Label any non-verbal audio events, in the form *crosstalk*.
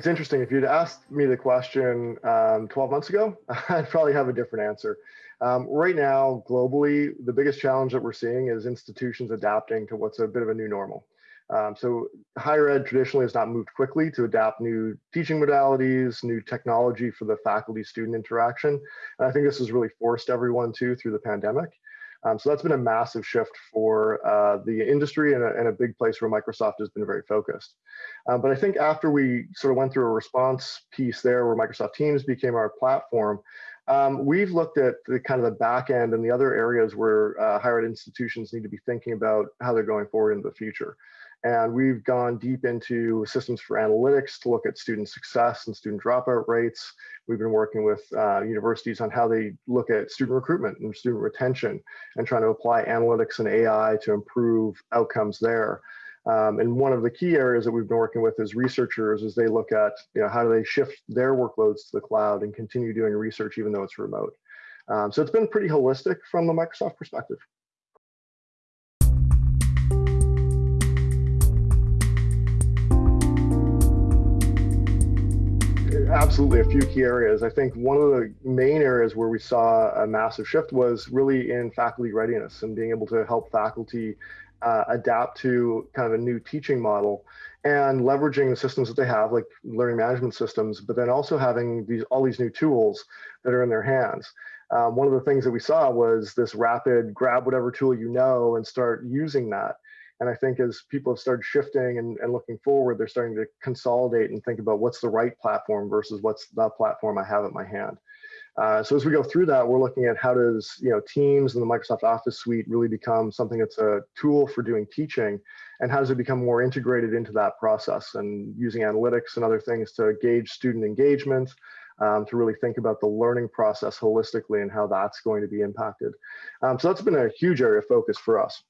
it's interesting. If you'd asked me the question um, 12 months ago, *laughs* I'd probably have a different answer. Um, right now, globally, the biggest challenge that we're seeing is institutions adapting to what's a bit of a new normal. Um, so higher ed traditionally has not moved quickly to adapt new teaching modalities, new technology for the faculty student interaction. And I think this has really forced everyone to through the pandemic. Um, so that's been a massive shift for uh, the industry and a, and a, big place where Microsoft has been very focused. Um, but I think after we sort of went through a response piece there where Microsoft Teams became our platform, um, we've looked at the kind of the back end and the other areas where uh, higher ed institutions need to be thinking about how they're going forward into the future. And we've gone deep into systems for analytics to look at student success and student dropout rates. We've been working with uh, universities on how they look at student recruitment and student retention and trying to apply analytics and AI to improve outcomes there. Um, and one of the key areas that we've been working with is researchers as they look at you know, how do they shift their workloads to the cloud and continue doing research even though it's remote. Um, so it's been pretty holistic from the Microsoft perspective. Absolutely a few key areas. I think one of the main areas where we saw a massive shift was really in faculty readiness and being able to help faculty uh, adapt to kind of a new teaching model and leveraging the systems that they have, like learning management systems, but then also having these all these new tools that are in their hands. Um, one of the things that we saw was this rapid grab whatever tool you know and start using that. And I think as people have started shifting and, and looking forward, they're starting to consolidate and think about what's the right platform versus what's the platform I have at my hand. Uh, so as we go through that, we're looking at how does you know Teams and the Microsoft Office suite really become something that's a tool for doing teaching, and how does it become more integrated into that process and using analytics and other things to gauge student engagement, um, to really think about the learning process holistically and how that's going to be impacted. Um, so that's been a huge area of focus for us.